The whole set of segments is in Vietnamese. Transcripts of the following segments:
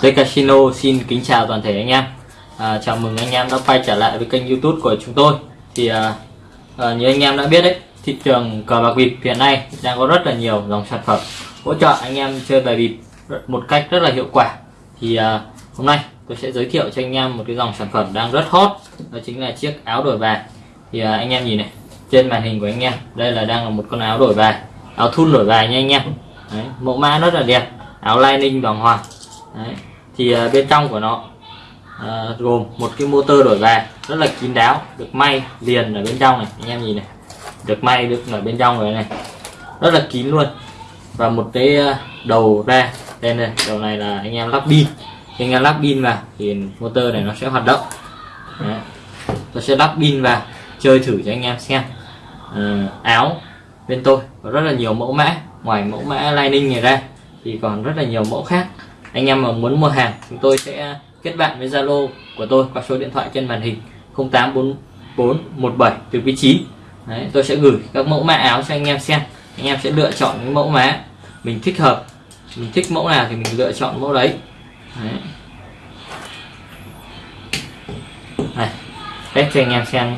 Dây Casino xin kính chào toàn thể anh em. À, Chào mừng anh em đã quay trở lại với kênh youtube của chúng tôi. Thì à, à, như anh em đã biết đấy Thị trường cờ bạc bịp hiện nay đang có rất là nhiều dòng sản phẩm Hỗ trợ anh em chơi bài bịp một cách rất là hiệu quả. Thì à, hôm nay tôi sẽ giới thiệu cho anh em một cái dòng sản phẩm đang rất hot Đó chính là chiếc áo đổi bài. Thì à, anh em nhìn này Trên màn hình của anh em Đây là đang là một con áo đổi bài Áo thun đổi bài nha anh em. Đấy, Mẫu mã rất là đẹp Áo lining bằng hoàng. Đấy thì à, bên trong của nó uh, gồm một cái motor đổi về rất là kín đáo được may liền ở bên trong này. Anh em nhìn này được may được ở bên trong rồi này. Rất là kín luôn. Và một cái à, đầu ra đây này đầu này là anh em lắp pin. Khi anh em lắp pin vào thì motor này nó sẽ hoạt động. Đấy. tôi sẽ lắp pin vào chơi thử cho anh em xem. Uh, áo bên tôi có rất là nhiều mẫu mã ngoài mẫu mã lining này ra thì còn rất là nhiều mẫu khác anh em mà muốn mua hàng chúng tôi sẽ kết bạn với Zalo của tôi qua số điện thoại trên màn hình 084417 từ quý 9 Đấy, tôi sẽ gửi các mẫu mã áo cho anh em xem. Anh em sẽ lựa chọn những mẫu mã mình thích hợp. Mình thích mẫu nào thì mình lựa chọn mẫu đấy, đấy. Này, test cho anh em xem.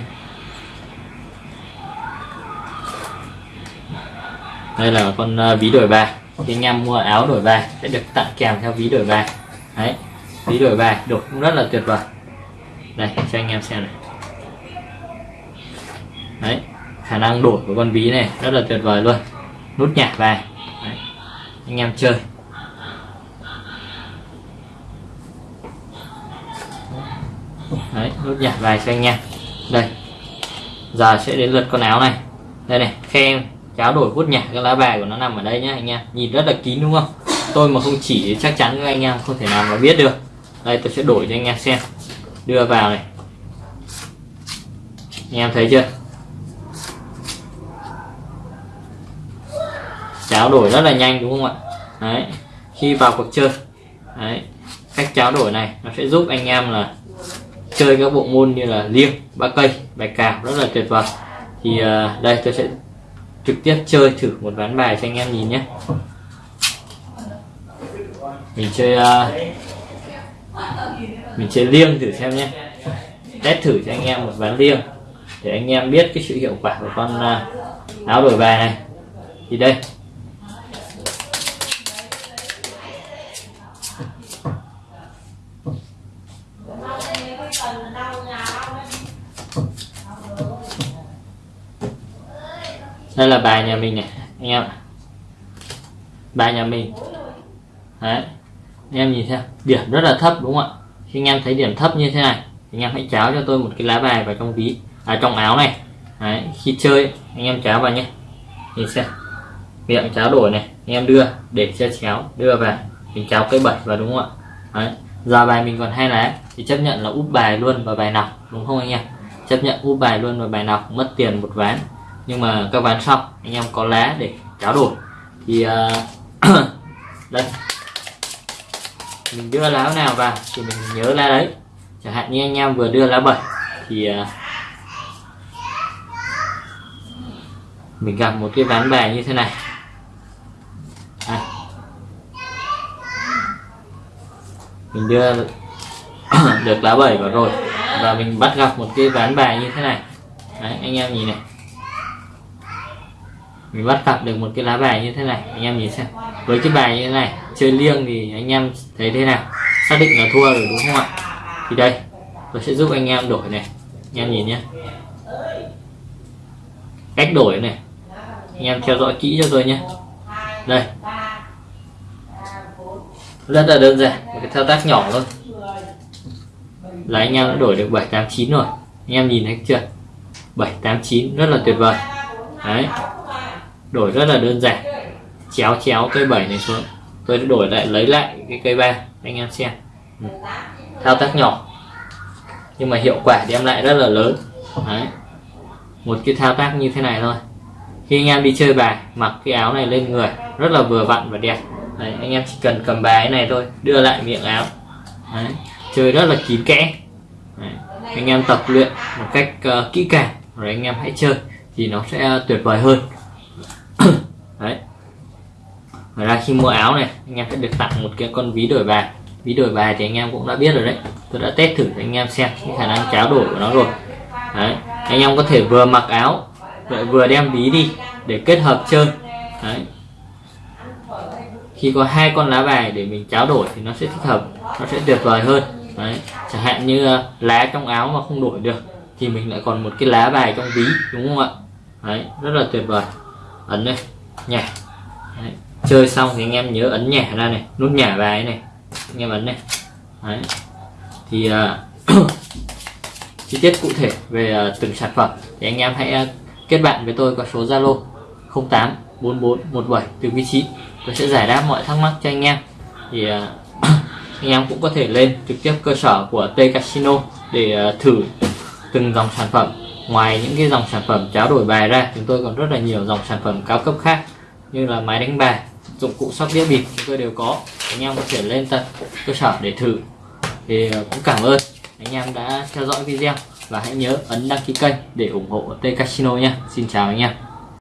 Đây là con à, ví đổi bài thì anh em mua áo đổi bài sẽ được tặng kèm theo ví đổi bài. Đấy, ví đổi bài đục cũng rất là tuyệt vời. Đây, cho anh em xem này. Đấy, khả năng đổi của con ví này rất là tuyệt vời luôn. Nút nhạc bài. Đấy. anh em chơi. Đấy, nút nhạc bài cho anh em. Đây, giờ sẽ đến lượt con áo này. Đây này, khen cháo đổi hút nhả cái lá bài của nó nằm ở đây nhá anh em. Nhìn rất là kín đúng không? Tôi mà không chỉ chắc chắn các anh em không thể nào mà biết được. Đây tôi sẽ đổi cho anh em xem. Đưa vào này. Anh em thấy chưa? Cháo đổi rất là nhanh đúng không ạ? Đấy khi vào cuộc chơi. Đấy cách cháo đổi này nó sẽ giúp anh em là chơi các bộ môn như là liêng ba cây bài cào rất là tuyệt vời. Thì uh, đây tôi sẽ trực tiếp chơi thử một ván bài cho anh em nhìn nhé. Mình chơi uh, mình chơi liêng thử xem nhé. Test thử cho anh em một ván liêng để anh em biết cái sự hiệu quả của con uh, áo đổi bài này. Thì đây. Đây là bài nhà mình này, anh em bài nhà mình. Đấy. Anh em nhìn xem, điểm rất là thấp đúng không ạ? Khi anh em thấy điểm thấp như thế này anh em hãy cháo cho tôi một cái lá bài vào trong ví à trong áo này. Đấy, khi chơi, anh em cháo vào nhé. Nhìn xem. Miệng cháo đổi này, anh em đưa, để cho chéo, đưa vào mình cháo cây bảy vào đúng không ạ? Đấy. Giờ bài mình còn hai lá, thì chấp nhận là úp bài luôn vào bài nào, đúng không anh em? Chấp nhận úp bài luôn vào bài nào, mất tiền một ván nhưng mà các ván sau anh em có lá để tráo đổi thì uh, đây. Mình đưa lá nào vào thì mình nhớ lá đấy. Chẳng hạn như anh em vừa đưa lá 7 thì uh, mình gặp một cái ván bài như thế này. À. mình đưa được lá 7 vào rồi và mình bắt gặp một cái ván bài như thế này. Đấy, anh em nhìn này mình bắt gặp được một cái lá bài như thế này, anh em nhìn xem. Với cái bài như thế này, chơi liêng thì anh em thấy thế nào? Xác định là thua rồi đúng không ạ? Thì đây, tôi sẽ giúp anh em đổi này. Anh em nhìn nhé. Cách đổi này. Anh em theo dõi kỹ cho tôi nhé. Đây. Rất là đơn giản, một cái thao tác nhỏ thôi. Là anh em đã đổi được 789 rồi. Anh em nhìn thấy chưa? 789 rất là tuyệt vời. Đấy đổi rất là đơn giản. Chéo chéo cây 7 này xuống. Tôi sẽ đổi lại lấy lại cái cây ba anh em xem. Ừ. thao tác nhỏ. Nhưng mà hiệu quả đem lại rất là lớn. Đấy. một cái thao tác như thế này thôi. Khi anh em đi chơi bài mặc cái áo này lên người rất là vừa vặn và đẹp. Đấy, anh em chỉ cần cầm bài này thôi đưa lại miệng áo. Đấy. chơi rất là kín kẽ. Đấy. anh em tập luyện một cách uh, kỹ càng rồi anh em hãy chơi thì nó sẽ tuyệt vời hơn đấy. Ngoài ra khi mua áo này, anh em sẽ được tặng một cái con ví đổi bài. Ví đổi bài thì anh em cũng đã biết rồi đấy. Tôi đã test thử cho anh em xem cái khả năng tráo đổi của nó rồi. Đấy. Anh em có thể vừa mặc áo, lại vừa đem ví đi để kết hợp chơi. Đấy. Khi có hai con lá bài để mình tráo đổi thì nó sẽ thích hợp, nó sẽ tuyệt vời hơn. Đấy. Chẳng hạn như à, lá trong áo mà không đổi được thì mình lại còn một cái lá bài trong ví, đúng không ạ? Đấy, rất là tuyệt vời. Ấn đây nhả đấy. chơi xong thì anh em nhớ ấn nhả ra này nút nhả bài này. Anh em ấn này. Đấy. Thì uh, chi tiết cụ thể về uh, từng sản phẩm thì anh em hãy uh, kết bạn với tôi qua số Zalo 08 44 17 từ vị trí tôi sẽ giải đáp mọi thắc mắc cho anh em. Thì uh, anh em cũng có thể lên trực tiếp cơ sở của T Casino để uh, thử từng dòng sản phẩm ngoài những cái dòng sản phẩm tráo đổi bài ra, chúng tôi còn rất là nhiều dòng sản phẩm cao cấp khác như là máy đánh bài, dụng cụ sóc đĩa bịp chúng tôi đều có. Anh em có thể lên tận cơ sở để thử. Thì ờ, cũng cảm ơn anh em đã theo dõi video và hãy nhớ ấn đăng ký kênh để ủng hộ T Casino nha. Xin chào anh em.